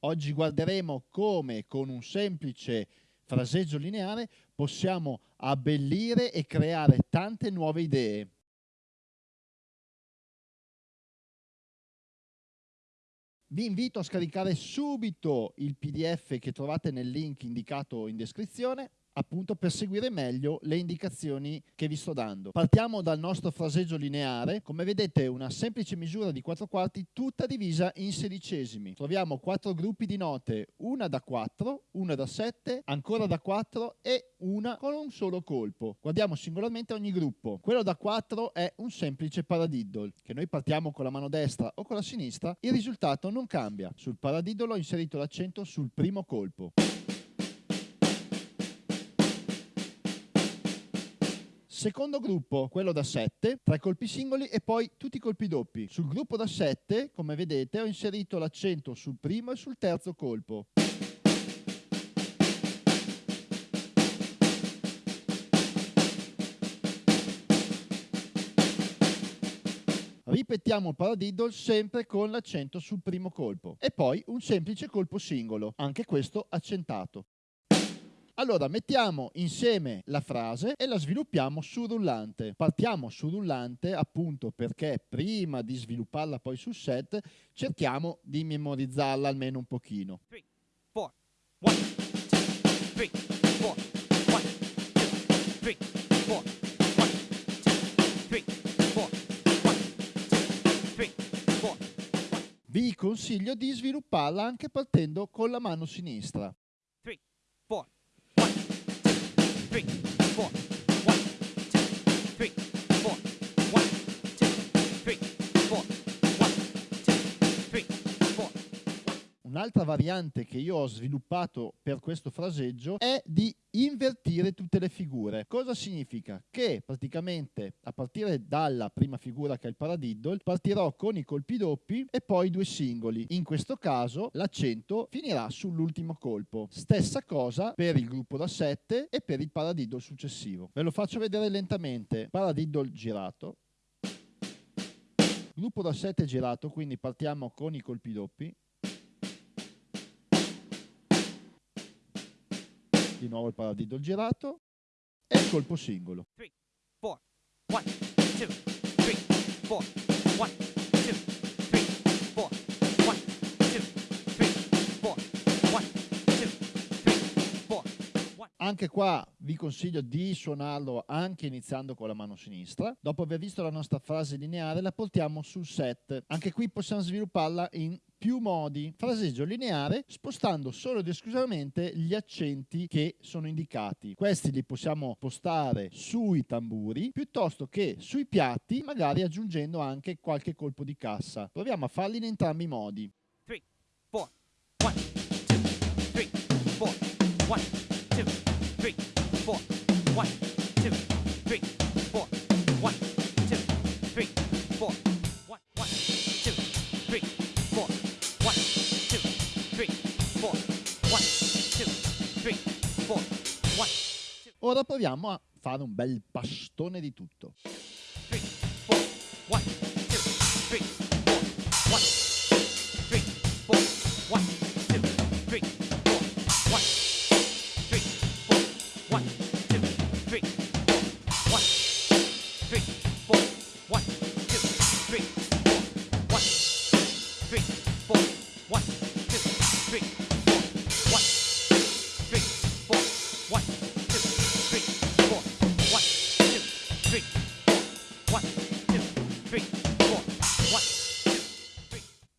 Oggi guarderemo come con un semplice fraseggio lineare possiamo abbellire e creare tante nuove idee. Vi invito a scaricare subito il PDF che trovate nel link indicato in descrizione appunto per seguire meglio le indicazioni che vi sto dando. Partiamo dal nostro fraseggio lineare, come vedete una semplice misura di 4 quarti tutta divisa in sedicesimi. Troviamo quattro gruppi di note, una da 4, una da 7, ancora da 4 e una con un solo colpo. Guardiamo singolarmente ogni gruppo. Quello da 4 è un semplice paradiddle, che noi partiamo con la mano destra o con la sinistra, il risultato non cambia. Sul paradiddle ho inserito l'accento sul primo colpo. Secondo gruppo, quello da 7, tre colpi singoli e poi tutti i colpi doppi. Sul gruppo da 7, come vedete, ho inserito l'accento sul primo e sul terzo colpo. Ripetiamo il paradiddle sempre con l'accento sul primo colpo e poi un semplice colpo singolo, anche questo accentato. Allora, mettiamo insieme la frase e la sviluppiamo su rullante. Partiamo su rullante appunto perché prima di svilupparla poi sul set cerchiamo di memorizzarla almeno un pochino. Three, four, one, two, three, four, one, two, three, four, one, two, three, four, one, two, three, four. Vi consiglio di svilupparla anche partendo con la mano sinistra. Three, four, three, four. Un'altra variante che io ho sviluppato per questo fraseggio è di invertire tutte le figure. Cosa significa? Che praticamente a partire dalla prima figura che è il paradiddle partirò con i colpi doppi e poi due singoli. In questo caso l'accento finirà sull'ultimo colpo. Stessa cosa per il gruppo da 7 e per il paradiddle successivo. Ve lo faccio vedere lentamente. Paradiddle girato. Gruppo da 7 girato, quindi partiamo con i colpi doppi. Di nuovo il paradiddle girato e il colpo singolo. 3, 4, 1, 2, 3, 4, 1, 2, 3, 4, 1, 2, 3, 4, 1, 2, 3, 4. Anche qua vi consiglio di suonarlo anche iniziando con la mano sinistra. Dopo aver visto la nostra frase lineare la portiamo sul set. Anche qui possiamo svilupparla in più modi. Fraseggio lineare spostando solo ed esclusivamente gli accenti che sono indicati. Questi li possiamo postare sui tamburi piuttosto che sui piatti, magari aggiungendo anche qualche colpo di cassa. Proviamo a farli in entrambi i modi. 3, 4, 1, 2, 3, 4, 1, 2, 3, 4, 1, 2, 3, Ora proviamo a fare un bel pastone di tutto. Three, four, one, two, three, four, one, three, four, one, two, three,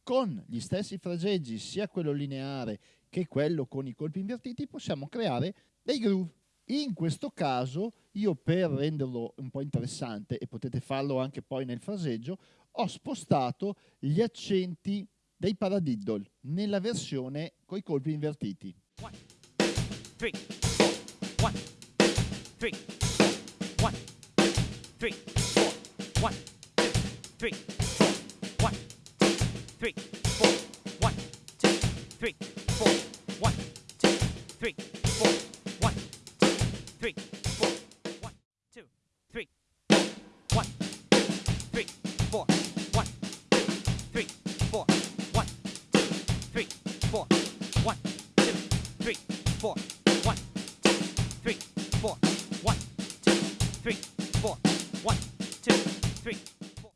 con gli stessi fraseggi, sia quello lineare che quello con i colpi invertiti, possiamo creare dei groove. In questo caso, io per renderlo un po' interessante, e potete farlo anche poi nel fraseggio, ho spostato gli accenti dei paradiddle nella versione con i colpi invertiti. One, three, one, three, one, three, one, two, three, four, one, two, three, four, one, two, three, four, one, two, three, four, one, two, three, one, two, three, four, one, two, three, four, one, two, three, four. one, two, three, four, one, two, three, four, one, two, three, four, one, two, three.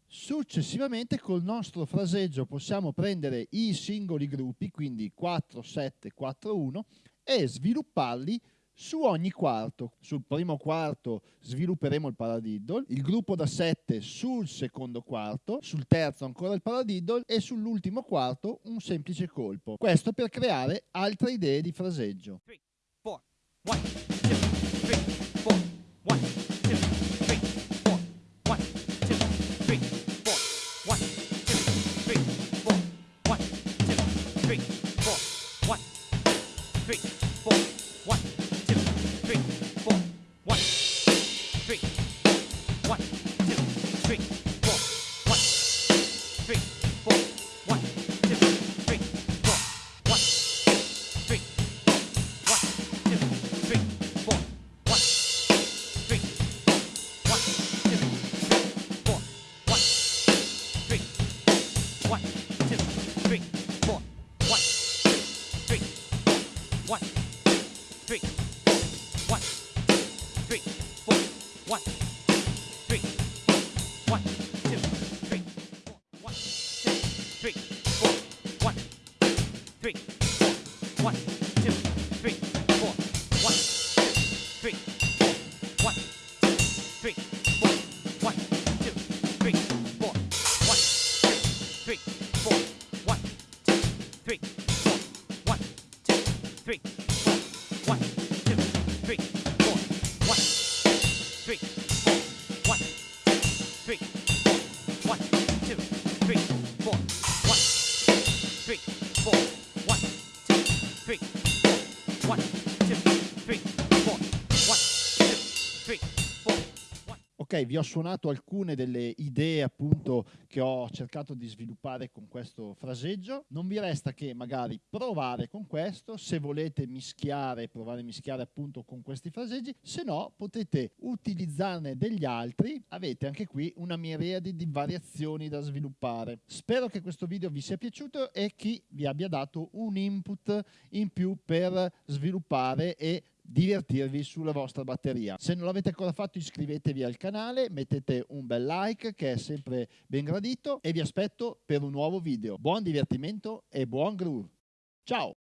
Successivamente col nostro fraseggio possiamo prendere i singoli gruppi, quindi 4, 7, 4, 1 e svilupparli su ogni quarto. Sul primo quarto svilupperemo il paradiddle, il gruppo da 7 sul secondo quarto, sul terzo ancora il paradiddle e sull'ultimo quarto un semplice colpo. Questo per creare altre idee di fraseggio. Three, four, one, two, three, four, one, One, two, three, four. One, three, four. One, two, three, four. One, three, four. One, two, three, four. One, three, four. One, two, three, four. One, three, four. One, two, three, four. One, two, three, four. One, three, four. One, three, four. One. One. Ok, vi ho suonato alcune delle idee appunto che ho cercato di sviluppare con questo fraseggio. Non vi resta che magari provare con questo, se volete mischiare, provare a mischiare appunto con questi fraseggi, se no potete utilizzarne degli altri. Avete anche qui una miriade di variazioni da sviluppare. Spero che questo video vi sia piaciuto e che vi abbia dato un input in più per sviluppare e divertirvi sulla vostra batteria. Se non l'avete ancora fatto iscrivetevi al canale, mettete un bel like che è sempre ben gradito e vi aspetto per un nuovo video. Buon divertimento e buon groove. Ciao!